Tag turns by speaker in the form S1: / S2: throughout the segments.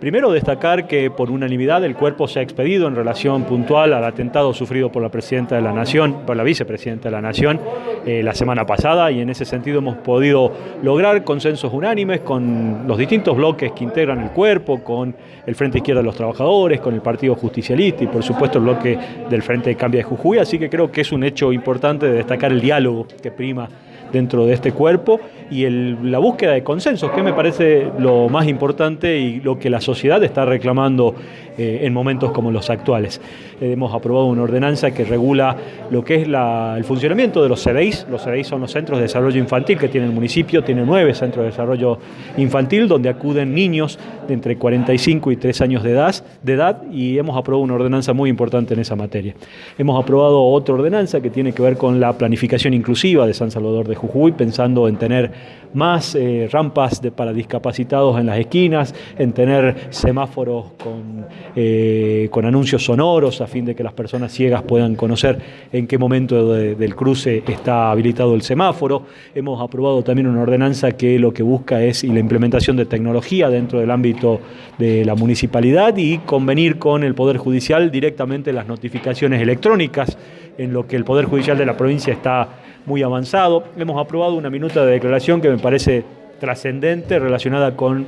S1: Primero destacar que por unanimidad el cuerpo se ha expedido en relación puntual al atentado sufrido por la Presidenta de la Nación, por la Vicepresidenta de la Nación eh, la semana pasada y en ese sentido hemos podido lograr consensos unánimes con los distintos bloques que integran el cuerpo, con el Frente Izquierda de los Trabajadores, con el Partido Justicialista y por supuesto el bloque del Frente de Cambia de Jujuy, así que creo que es un hecho importante de destacar el diálogo que prima dentro de este cuerpo y la búsqueda de consensos, que me parece lo más importante y lo que la sociedad está reclamando eh, en momentos como los actuales. Eh, hemos aprobado una ordenanza que regula lo que es el funcionamiento de los CDIs. Los CDIs son los centros de desarrollo infantil que tiene el municipio, tiene nueve centros de desarrollo infantil donde acuden niños de entre 45 y 3 años de edad, de edad y hemos aprobado una ordenanza muy importante en esa materia. Hemos aprobado otra ordenanza que tiene que ver con la planificación inclusiva de San Salvador de Jujuy, pensando en tener más eh, rampas para discapacitados en las esquinas, en tener semáforos con, eh, con, anuncios sonoros a fin de que las personas ciegas puedan conocer en qué momento de, del cruce está habilitado el semáforo. Hemos aprobado también una ordenanza que lo que busca es la implementación de tecnología dentro del ámbito de la municipalidad y convenir con el Poder Judicial directamente las notificaciones electrónicas en lo que el Poder Judicial de la provincia está muy avanzado. Hemos aprobado una minuta de declaración que me parece trascendente relacionada con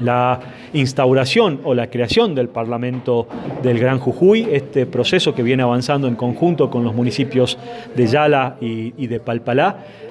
S1: la instauración o la creación del Parlamento del Gran Jujuy, este proceso que viene avanzando en conjunto con los municipios de Yala y, de Palpalá,